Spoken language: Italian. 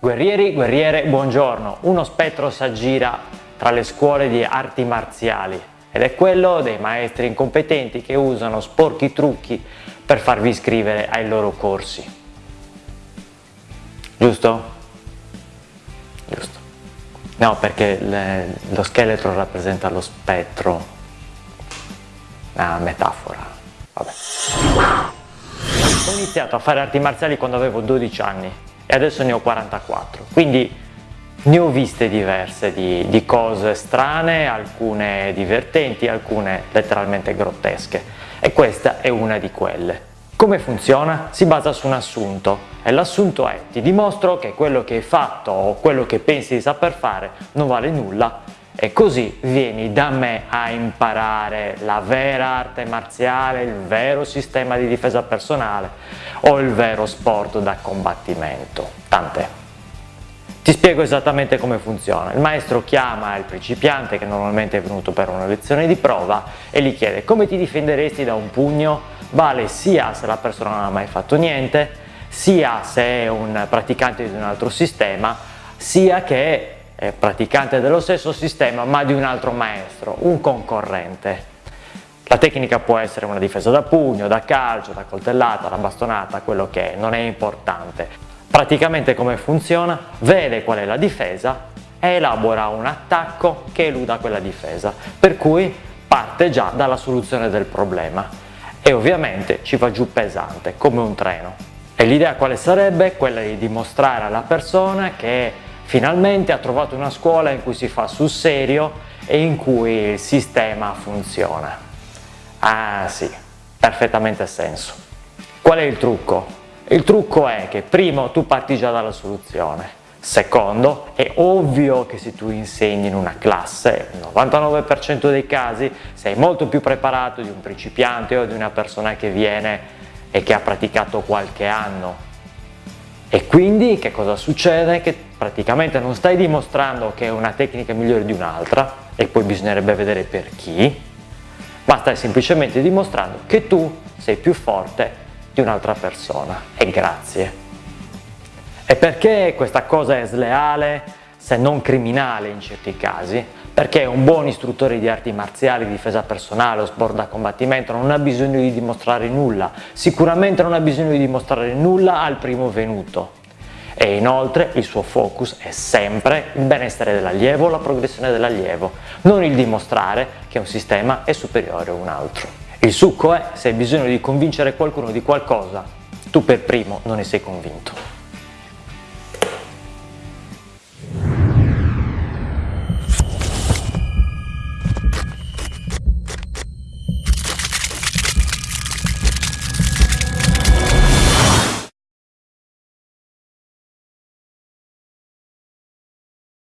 Guerrieri, guerriere, buongiorno. Uno spettro s'aggira tra le scuole di arti marziali ed è quello dei maestri incompetenti che usano sporchi trucchi per farvi iscrivere ai loro corsi. Giusto? Giusto. No, perché le, lo scheletro rappresenta lo spettro. Una metafora. Vabbè. Ho iniziato a fare arti marziali quando avevo 12 anni e adesso ne ho 44, quindi ne ho viste diverse di, di cose strane, alcune divertenti, alcune letteralmente grottesche e questa è una di quelle. Come funziona? Si basa su un assunto e l'assunto è ti dimostro che quello che hai fatto o quello che pensi di saper fare non vale nulla e così vieni da me a imparare la vera arte marziale, il vero sistema di difesa personale o il vero sport da combattimento. Tant'è. Ti spiego esattamente come funziona. Il maestro chiama il principiante che normalmente è venuto per una lezione di prova e gli chiede come ti difenderesti da un pugno? Vale sia se la persona non ha mai fatto niente, sia se è un praticante di un altro sistema, sia che eh, praticante dello stesso sistema ma di un altro maestro, un concorrente. La tecnica può essere una difesa da pugno, da calcio, da coltellata, da bastonata, quello che è, non è importante. Praticamente come funziona? Vede qual è la difesa e elabora un attacco che eluda quella difesa, per cui parte già dalla soluzione del problema e ovviamente ci va giù pesante, come un treno. E l'idea quale sarebbe? Quella di dimostrare alla persona che Finalmente ha trovato una scuola in cui si fa sul serio e in cui il sistema funziona. Ah sì, perfettamente senso. Qual è il trucco? Il trucco è che primo tu parti già dalla soluzione, secondo è ovvio che se tu insegni in una classe, nel 99% dei casi sei molto più preparato di un principiante o di una persona che viene e che ha praticato qualche anno e quindi che cosa succede? Che praticamente non stai dimostrando che una tecnica è migliore di un'altra e poi bisognerebbe vedere per chi, ma stai semplicemente dimostrando che tu sei più forte di un'altra persona e grazie. E perché questa cosa è sleale, se non criminale in certi casi? perché un buon istruttore di arti marziali, di difesa personale o sport da combattimento non ha bisogno di dimostrare nulla, sicuramente non ha bisogno di dimostrare nulla al primo venuto e inoltre il suo focus è sempre il benessere dell'allievo, la progressione dell'allievo, non il dimostrare che un sistema è superiore a un altro. Il succo è se hai bisogno di convincere qualcuno di qualcosa, tu per primo non ne sei convinto.